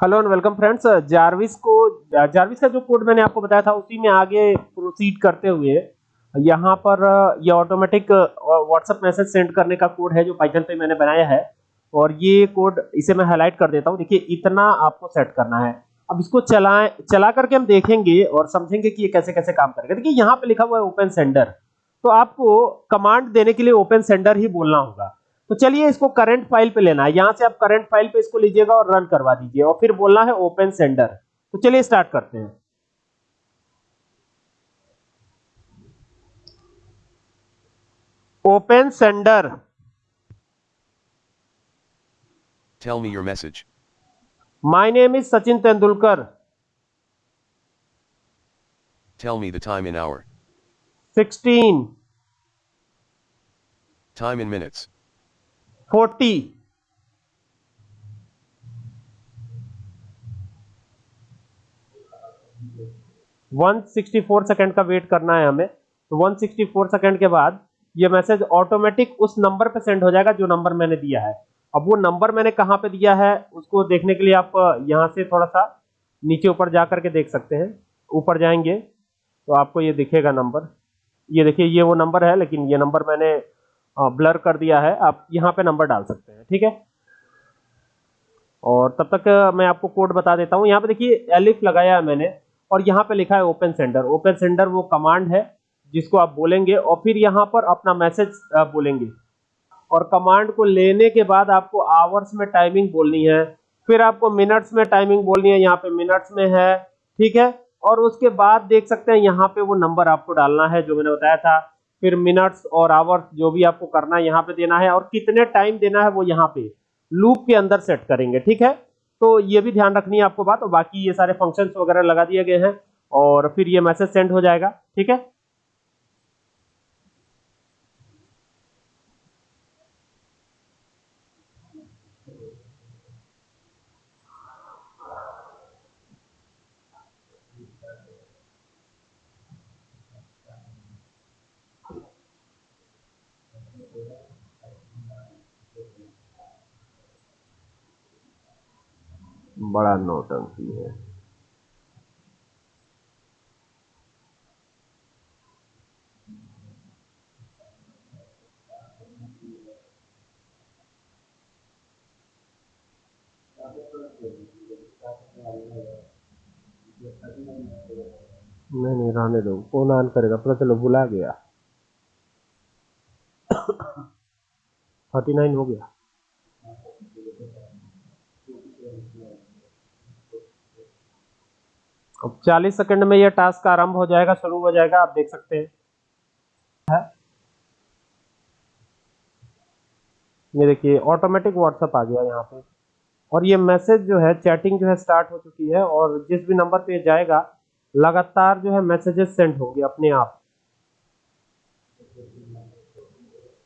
Hello and welcome friends, Jarvis को, Jarvis का जो कोड मैंने आपको बताया था, उसी में आगे प्रोसीड करते हुए, यहाँ पर, ये ऑटोमेटिक व्हाट्सएप मैसेज सेंड करने का कोड है जो पाइथन पे मैंने बनाया है, और ये कोड इसे मैं हाईलाइट कर देता हूँ। देखिए, इतना आपको सेट करना है। अब इसको चलाएँ, चला करके हम देखेंगे और समझेंगे कि ये कैसे कैसे काम करेगा। देखिए, यहाँ पे लिखा हुआ है ओपन सेंडर तो आपको कमांड देने के लिए ओपन सेंडर ही बोलना होगा। तो चलिए इसको करंट फ़ाइल पे लेना है। यहाँ से आप करंट फ़ाइल पे इसको लीजिएगा और रन करवा दीजिए और फिर बोलना है ओपन सेंडर तो चलिए स्टार्ट करते हैं। Open sender Tell me your message. My name is Sachin Tendulkar Tell me the time in hour. 16 Time in minutes. 40 164 second का वेट करना है हमें। तो वन सिक्सटी फोर सेकेंड के बाद ये मैसेज ऑटोमेटिक उस नंबर पे सेंड हो जाएगा जो नंबर मैंने दिया है। अब वो नंबर मैंने कहाँ पे दिया है, उसको देखने के लिए आप यहाँ से थोड़ा सा नीचे ऊपर जा करके देख सकते हैं। ऊपर जाएँगे तो आपको ये दिखेगा नंबर। ये देखिए, ये वो नंबर है, लेकिन ये नंबर मैंने ब्लर कर दिया है, आप यहाँ पे नंबर डाल सकते हैं, ठीक है? और तब तक मैं आपको कोड बता देता हूँ। यहाँ पे देखिए एलिफ लगाया है मैंने, और यहाँ पे लिखा है ओपन सेंडर ओपन सेंडर वो कमांड है, जिसको आप बोलेंगे, और फिर यहाँ पर अपना मैसेज बोलेंगे। और कमांड को लेने के बाद आपको आवर्स में टाइमिंग बोलनी है, फिर आपको मिनट्स में टाइमिंग बोलनी है, यहाँ पे मिनट्स में है, ठीक है? और उसके बाद देख सकते हैं, यहाँ पे वो नंबर आपको डालना है, जो मैंने बताया था। फिर मिनट्स और आवर्स जो भी आपको करना है, यहाँ पे देना है और कितने टाइम देना है वो यहाँ पे लूप के अंदर सेट करेंगे, ठीक है? तो ये भी ध्यान रखनी है आपको बात और बाकी ये सारे फ़ंक्शंस वगैरह लगा दिए गए हैं और फिर ये मैसेज सेंड हो जाएगा, ठीक है? बड़ा नौटंकी है। नहीं नहीं, रहने दो। कौन ऑन करेगा पता चलो, बुला गया। थर्टी नाइन हो गया। अब 40 सेकंड में यह टास्क आरंभ हो जाएगा, शुरू हो जाएगा, आप देख सकते हैं? ये देखिए ऑटोमेटिक व्हाट्सएप आ गया यहाँ पे। और ये मैसेज जो है चैटिंग जो है स्टार्ट हो चुकी है और जिस भी नंबर पे जाएगा, लगातार जो है मैसेजेस सेंड होंगे अपने आप।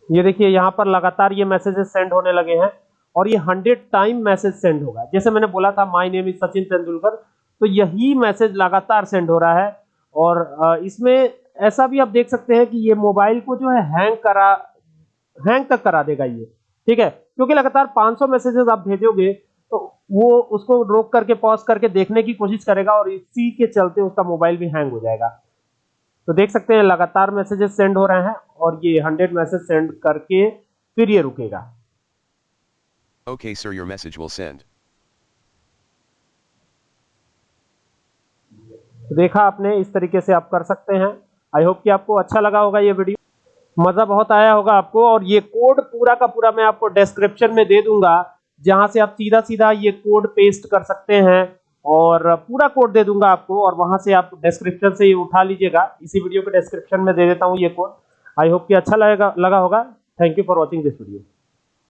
ये देखिए, यहाँ पर लगातार ये मैसेजेस सेंड होने लगे हैं और ये हंड्रेड टाइम मैसेज सेंड होगा। जैसे मैंने बोला था my name is Sachin Tendulkar तो यही मैसेज लगातार सेंड हो रहा है। और इसमें ऐसा भी आप देख सकते हैं कि ये मोबाइल को जो है हैंग करा हैंग तक करा देगा ये। ठीक है? क्योंकि लगातार 500 मैसेजेस आप भेजोगे तो वो उसको रोक करके पॉज करके देखने की कोशिश करेगा और इसी के चलते उसका मोबाइल भी हैंग हो जाएगा। तो देख सकते हैं लगातार मैसेजेस सेंड हो रहे हैं और ये 100 मैसेज सेंड करके फिर ये रुकेगा। Okay, sir, your message will send. देखा आपने, इस तरीके से आप कर सकते हैं। आई होप कि आपको अच्छा लगा होगा ये वीडियो। मज़ा बहुत आया होगा आपको, और ये कोड पूरा का पूरा मैं आपको डिस्क्रिप्शन में दे दूँगा, जहाँ से आप सीधा सीधा ये कोड पेस्ट कर सकते हैं, और पूरा कोड दे दूँगा आपको, और वहाँ से आप डिस्क्रिप्शन से ये उठा लीजिएगा। इसी वीडियो के डिस्क्रिप्शन में दे देता हूँ ये कोड आई होप कि अच्छा लगेगा, लगा होगा। Thank you for watching this video